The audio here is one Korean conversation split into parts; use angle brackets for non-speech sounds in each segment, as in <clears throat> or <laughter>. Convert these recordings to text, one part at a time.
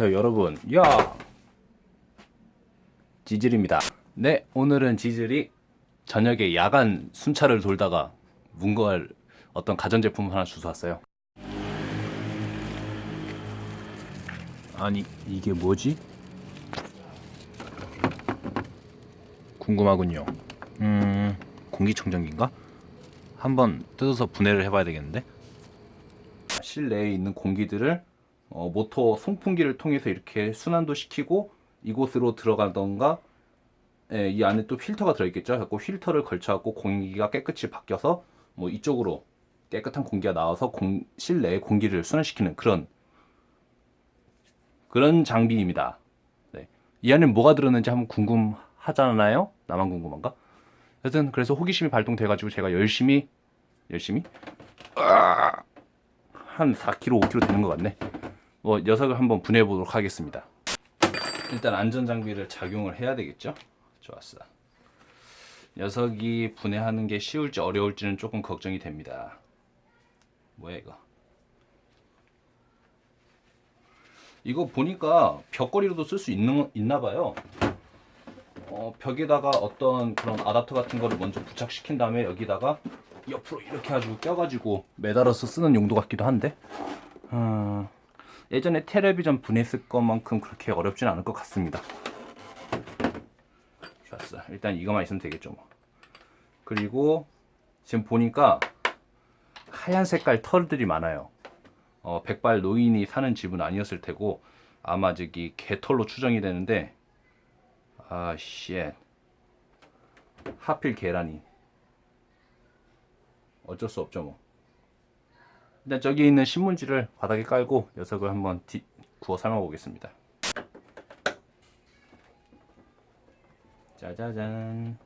안녕하세요 여러분. 야! 지질입니다. 네 오늘은 지질이 저녁에 야간 순찰을 돌다가 문걸 어떤 가전제품 하나 주워 왔어요. 아니 이게 뭐지? 궁금하군요. 음 공기청정기인가? 한번 뜯어서 분해를 해봐야 되겠는데? 실내에 있는 공기들을 어, 모터 송풍기를 통해서 이렇게 순환도 시키고 이곳으로 들어가던가 예, 이 안에 또 필터가 들어있겠죠. 갖고 필터를 걸쳐갖고 공기가 깨끗이 바뀌어서 뭐 이쪽으로 깨끗한 공기가 나와서 공, 실내의 공기를 순환시키는 그런 그런 장비입니다. 네. 이 안에 뭐가 들었는지 한번 궁금하잖아요. 나만 궁금한가? 하여튼 그래서 호기심이 발동돼 가지고 제가 열심히 열심히 한 4kg, 5kg 되는 것 같네. 뭐 녀석을 한번 분해해 보도록 하겠습니다. 일단 안전 장비를 착용을 해야 되겠죠? 좋았어. 녀석이 분해하는 게 쉬울지 어려울지는 조금 걱정이 됩니다. 뭐야 이거? 이거 보니까 벽걸이로도 쓸 수 있는 있나 봐요. 어, 벽에다가 어떤 그런 아답터 같은 거를 먼저 부착시킨 다음에 여기다가 옆으로 이렇게 가지고 껴가지고 매달아서 쓰는 용도 같기도 한데 어, 예전에 텔레비전 분해했을 것만큼 그렇게 어렵진 않을 것 같습니다. 좋았어. 일단 이거만 있으면 되겠죠 뭐. 그리고 지금 보니까 하얀 색깔 털들이 많아요. 어, 백발 노인이 사는 집은 아니었을 테고 아마 저기 개털로 추정이 되는데 아쉣. 하필 계란이. 어쩔 수 없죠 뭐 일단 저기 있는 신문지를 바닥에 깔고 녀석을 한번 뒤, 구워 삶아 보겠습니다. 짜자잔.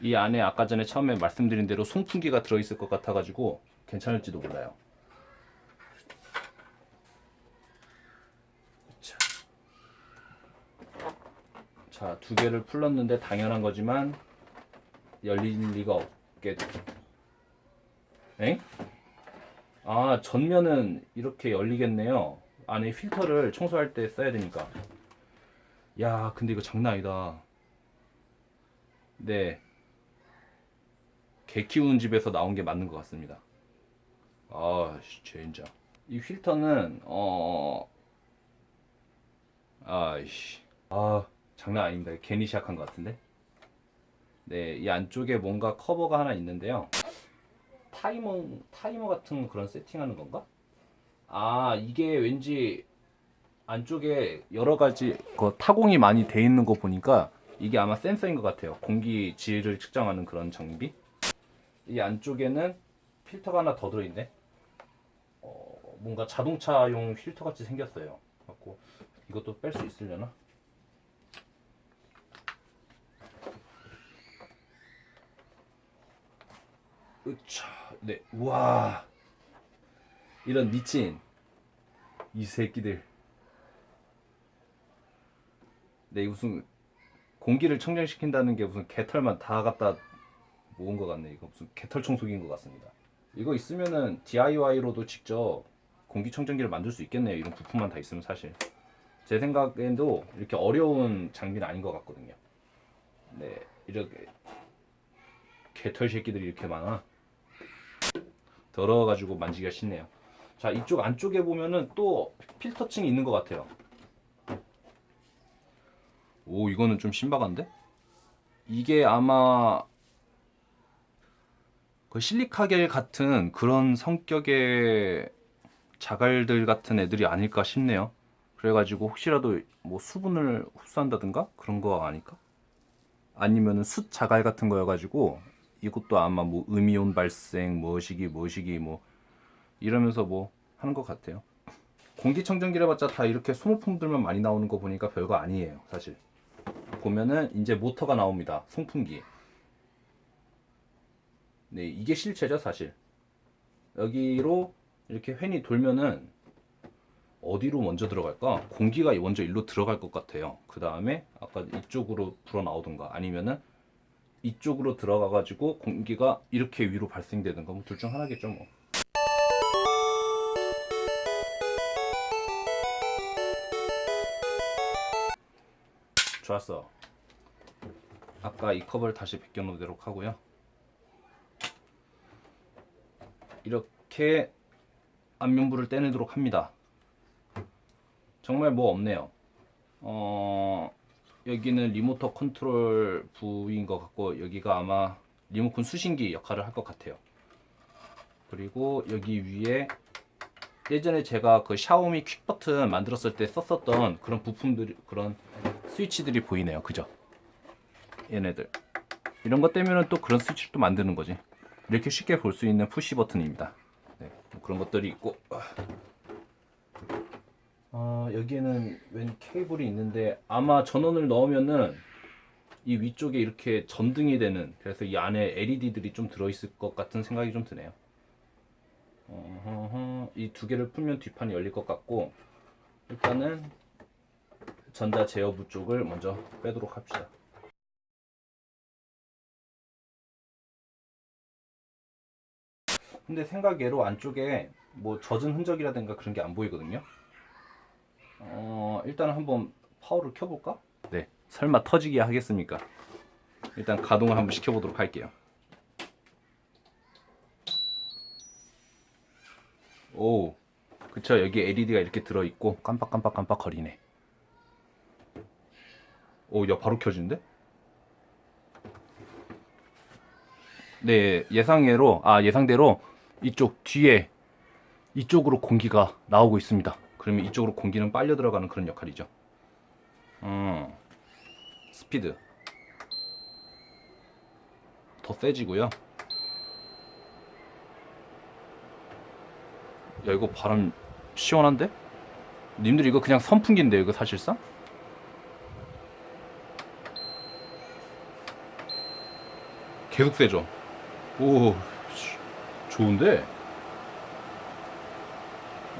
이 안에 아까 전에 처음에 말씀드린 대로 송풍기가 들어있을 것 같아 가지고 괜찮을지도 몰라요 자, 두 개를 풀렀는데 당연한 거지만 열릴 리가 없겠. 엥? 아, 전면은 이렇게 열리겠네요. 안에 필터를 청소할 때 써야 되니까. 야, 근데 이거 장난 아니다. 네. 개 키우는 집에서 나온 게 맞는 것 같습니다. 아, 진짜. 이 필터는 어 아이씨. 아, 장난 아닙니다. 괜히 시작한 것 같은데. 네, 이 안쪽에 뭔가 커버가 하나 있는데요. 타이머, 타이머 같은 그런 세팅하는 건가? 아, 이게 왠지 안쪽에 여러 가지 그 타공이 많이 돼 있는 거 보니까 이게 아마 센서인 것 같아요. 공기 질을 측정하는 그런 장비. 이 안쪽에는 필터가 하나 더 들어있네. 어, 뭔가 자동차용 필터 같이 생겼어요. 이것도 뺄 수 있으려나? 으차, 네, 우와, 이런 미친 이 새끼들. 네, 무슨 공기를 청정시킨다는 게 무슨 개털만 다 갖다 모은 것 같네. 이거 무슨 개털 청소기인 것 같습니다. 이거 있으면은 DIY로도 직접 공기청정기를 만들 수 있겠네요. 이런 부품만 다 있으면 사실. 제 생각에도 이렇게 어려운 장비는 아닌 것 같거든요. 네, 이렇게 개털 새끼들이 이렇게 많아. 더러워가지고 만지기가 싫네요. 자, 이쪽 안쪽에 보면은 또 필터층이 있는 것 같아요. 오, 이거는 좀 신박한데? 이게 아마 그 실리카겔 같은 그런 성격의 자갈들 같은 애들이 아닐까 싶네요. 그래가지고 혹시라도 뭐 수분을 흡수한다든가 그런 거 아닐까? 아니면은 숯 자갈 같은 거여가지고 이것도 아마 뭐 음이온 발생 무엇이기 무엇이기 뭐 이러면서 뭐 하는 것 같아요. 공기청정기를 봤자 다 이렇게 소모품들만 많이 나오는 거 보니까 별거 아니에요 사실. 보면은 이제 모터가 나옵니다 송풍기. 네 이게 실체죠 사실. 여기로 이렇게 횡이 돌면은 어디로 먼저 들어갈까? 공기가 먼저 일로 들어갈 것 같아요. 그 다음에 아까 이쪽으로 불어 나오던가 아니면은 이쪽으로 들어가 가지고 공기가 이렇게 위로 발생되든가 뭐둘중 하나겠죠 뭐. 좋았어. 아까 이 컵을 다시 벗겨 놓도록 하고요. 이렇게 안면부를 떼내도록 합니다. 정말 뭐 없네요. 어, 여기는 리모트 컨트롤 부위인 것 같고 여기가 아마 리모컨 수신기 역할을 할 것 같아요. 그리고 여기 위에 예전에 제가 그 샤오미 quick 버튼 만들었을 때 썼었던 그런 부품들이 그런 스위치들이 보이네요. 그죠? 얘네들 이런 것 때문에 또 그런 스위치를 또 만드는 거지. 이렇게 쉽게 볼 수 있는 푸시 버튼입니다. 네, 뭐 그런 것들이 있고. 어, 여기에는 웬 케이블이 있는데 아마 전원을 넣으면은 이 위쪽에 이렇게 전등이 되는 그래서 이 안에 LED들이 좀 들어있을 것 같은 생각이 좀 드네요. 이 두 개를 풀면 뒷판이 열릴 것 같고 일단은 전자 제어부 쪽을 먼저 빼도록 합시다. 근데 생각외로 안쪽에 뭐 젖은 흔적이라든가 그런 게 안 보이거든요. 어, 일단 한번 파워를 켜볼까? 네. 설마 터지게 하겠습니까? 일단 가동을 한번 시켜보도록 할게요. 오, 그쵸. 여기 LED가 이렇게 들어있고 깜빡깜빡깜빡 거리네. 오, 야, 바로 켜지는데? 네, 예상외로, 아, 예상대로 이쪽 뒤에 이쪽으로 공기가 나오고 있습니다. 그러면 이쪽으로 공기는 빨려 들어가는 그런 역할이죠. 음, 스피드 더 세지고요. 야 이거 바람 시원한데? 님들 이거 그냥 선풍기인데 이거 사실상? 계속 세죠? 오 씨, 좋은데?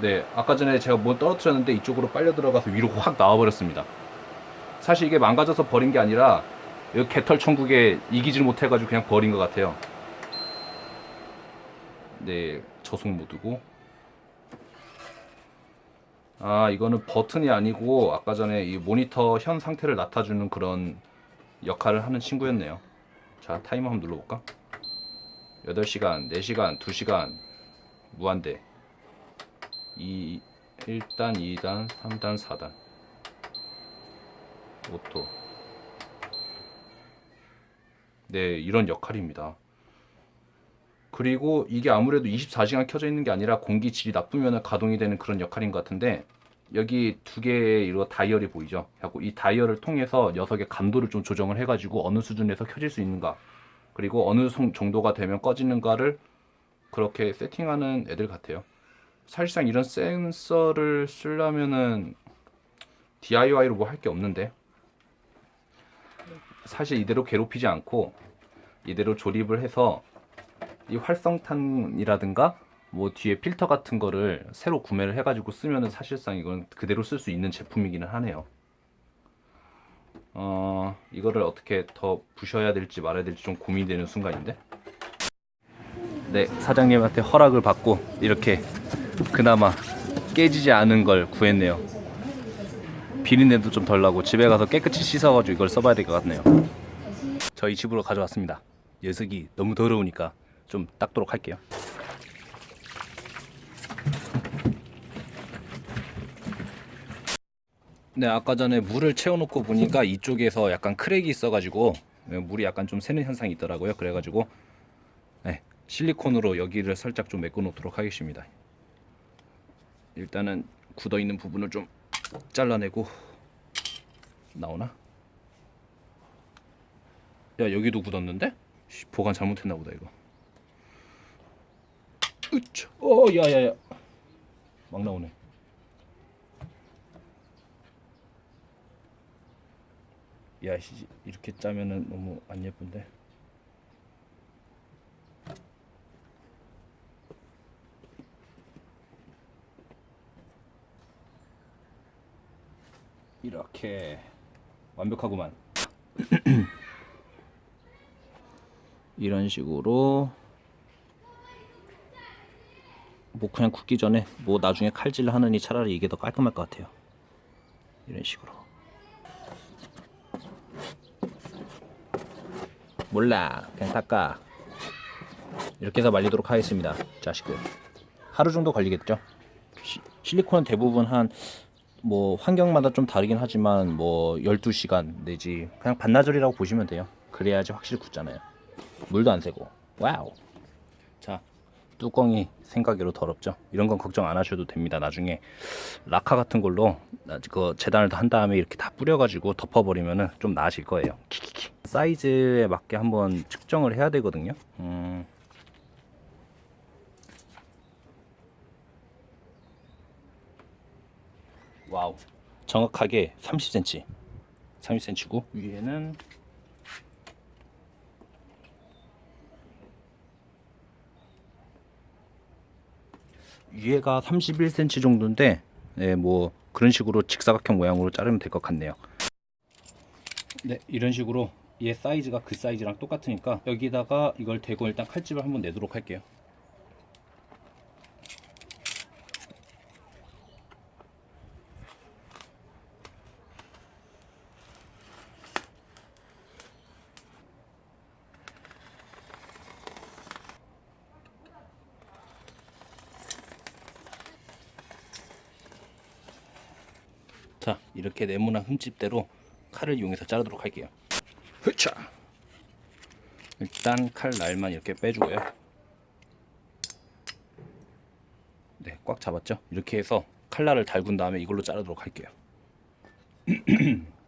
네, 아까 전에 제가 뭐 떨어뜨렸는데 이쪽으로 빨려 들어가서 위로 확 나와버렸습니다. 사실 이게 망가져서 버린 게 아니라 여기 개털 천국에 이기질 못해가지고 그냥 버린 것 같아요. 네, 저속 모드고. 아, 이거는 버튼이 아니고 아까 전에 이 모니터 현 상태를 나타주는 그런 역할을 하는 친구였네요. 자, 타이머 한번 눌러볼까? 8시간, 4시간, 2시간, 무한대. 2, 1단, 2단, 3단, 4단. auto. 네, 이런 역할입니다. 그리고 이게 아무래도 24시간 켜져 있는 게 아니라 공기 질이 나쁘면 가동이 되는 그런 역할인 것 같은데 여기 두 개의 이거 다이얼이 보이죠? 하고 이 다이얼을 통해서 녀석의 감도를 좀 조정을 해 가지고 어느 수준에서 켜질 수 있는가 그리고 어느 송- 정도가 되면 꺼지는가를 그렇게 세팅하는 애들 같아요. 사실상 이런 센서를 쓰려면은 DIY로 뭐 할 게 없는데 사실 이대로 괴롭히지 않고 이대로 조립을 해서 이 활성탄이라든가 뭐 뒤에 필터 같은 거를 새로 구매를 해가지고 쓰면은 사실상 이건 그대로 쓸 수 있는 제품이기는 하네요. 어 이거를 어떻게 더 부셔야 될지 말아야 될지 좀 고민되는 순간인데. 네 사장님한테 허락을 받고 이렇게 그나마 깨지지 않은 걸 구했네요. 비린내도 좀 덜 나고 집에 가서 깨끗이 씻어가지고 이걸 써봐야 될 것 같네요. 저희 집으로 가져왔습니다. 녀석이 너무 더러우니까 좀 닦도록 할게요. 네, 아까 전에 물을 채워놓고 보니까 이쪽에서 약간 크랙이 있어가지고 물이 약간 좀 새는 현상이 있더라고요. 그래가지고 네, 실리콘으로 여기를 살짝 좀 메꿔 놓도록 하겠습니다. 일단은 굳어 있는 부분을 좀 잘라내고 나오나? 야 여기도 굳었는데? 씨, 보관 잘못했나 보다 이거. 으차. 어, 야야야. 막 나오네. 야, 씨, 이렇게 짜면은 너무 안 예쁜데. 이렇게 완벽하구만. <clears throat> 이런 식으로 뭐 그냥 굽기 전에 뭐 나중에 칼질 하느니 차라리 이게 더 깔끔할 것 같아요. 이런 식으로. 몰라 그냥 닦아 이렇게 해서 말리도록 하겠습니다 자식들 하루 정도 걸리겠죠 시, 실리콘은 대부분 한 뭐 환경마다 좀 다르긴 하지만 뭐 12시간 내지 그냥 반나절이라고 보시면 돼요. 그래야지 확실히 굳잖아요. 물도 안 새고. wow. 자 뚜껑이 생각외로 더럽죠? 이런 건 걱정 안 하셔도 됩니다. 나중에 라카 같은 걸로 나- 그 재단을 한 다음에 이렇게 다 뿌려 가지고 덮어 버리면은 좀 나아질 거예요. 키키키. 사이즈에 맞게 한번 측정을 해야 되거든요. 음. wow. 정확하게 30cm 30cm고 위에는 위에가 31cm 정도인데 네, 뭐 그런 식으로 직사각형 모양으로 자르면 될 것 같네요. 네 이런 식으로 얘 사이즈가 그 사이즈랑 똑같으니까 여기다가 이걸 대고 일단 칼집을 한번 내도록 할게요 자 이렇게 네모난 흠집대로 칼을 이용해서 자르도록 할게요. 흐차. 일단 칼 날만 이렇게 빼주고요. 네 꽉 잡았죠? 이렇게 해서 칼날을 달군 다음에 이걸로 자르도록 할게요 <clears throat>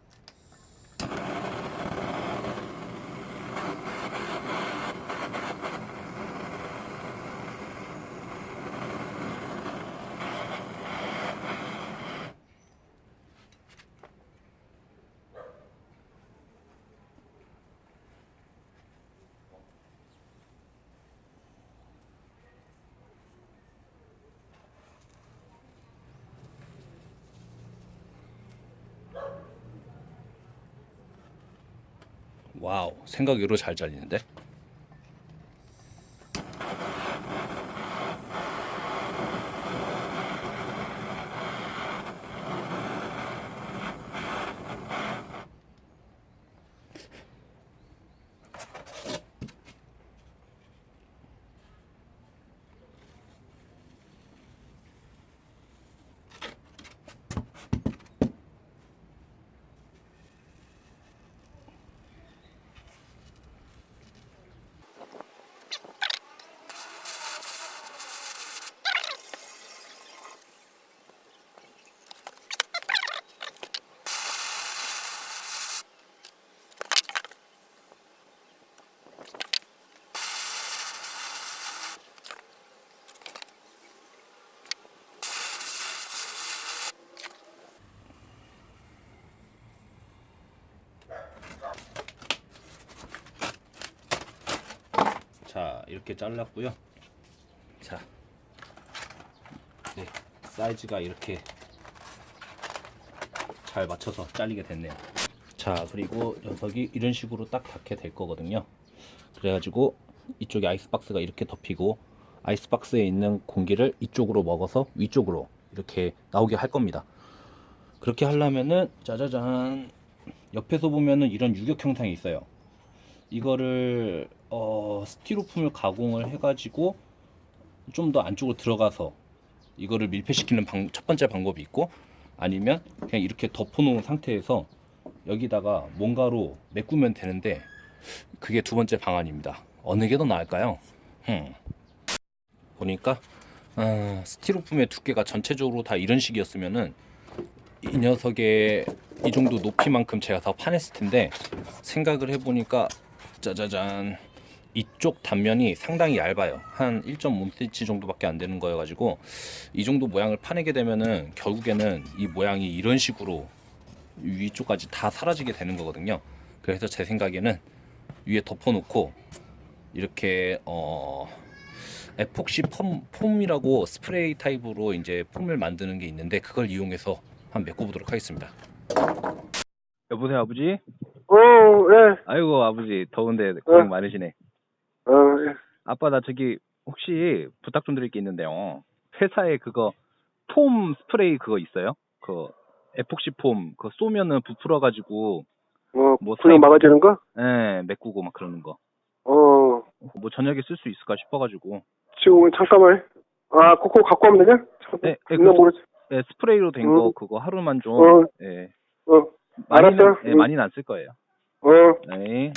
와우 생각 외로 잘 잘리는데 자 이렇게 잘랐고요. 자 네, 사이즈가 이렇게 잘 맞춰서 잘리게 됐네요. 자 그리고 녀석이 이런 식으로 딱 닿게 될 거거든요. 그래가지고 이쪽에 아이스박스가 이렇게 덮이고 아이스박스에 있는 공기를 이쪽으로 먹어서 위쪽으로 이렇게 나오게 할 겁니다. 그렇게 하려면은 짜자잔 옆에서 보면은 이런 유격 형상이 있어요. 이거를 어, 스티로폼을 가공을 해가지고 좀 더 안쪽으로 들어가서 이거를 밀폐시키는 방, 첫 번째 방법이 있고 아니면 그냥 이렇게 덮어놓은 상태에서 여기다가 뭔가로 메꾸면 되는데 그게 두 번째 방안입니다. 어느 게 더 나을까요? 흠. 보니까 어, 스티로폼의 두께가 전체적으로 다 이런 식이었으면은 이 녀석의 이 정도 높이만큼 제가 더 파냈을 텐데 생각을 해보니까 짜자잔 이쪽 단면이 상당히 얇아요. 한 1.5cm 정도밖에 안 되는 거여 가지고 이 정도 모양을 파내게 되면은 결국에는 이 모양이 이런 식으로 위쪽까지 다 사라지게 되는 거거든요. 그래서 제 생각에는 위에 덮어 놓고 이렇게 어 에폭시 폼, 폼이라고 스프레이 타입으로 이제 폼을 만드는 게 있는데 그걸 이용해서 한번 메꿔 보도록 하겠습니다. 여보세요 아버지? 어, 예. 아이고 아버지. 더운데 고생 많으시네 어, 예. 아빠 나 저기 혹시 부탁 좀 드릴 게 있는데요. 회사에 그거 폼 스프레이 그거 있어요? 그 에폭시 폼 그거 쏘면은 부풀어 가지고 어, 뭐 분명 사이- 막아주는 거? 예, 메꾸고 막 그러는 거. 어, 뭐 저녁에 쓸 수 있을까 싶어 가지고. 지금 잠깐만. 아, 그거 갖고 오면 되냐? 네, 네, 분명 그- 모르지. 예, 스프레이로 된 음. 거 그거 하루만 좀 어. 예. 어, 많이는 알았어. 예, 음. 많이는 안 쓸 거예요. 어. 네.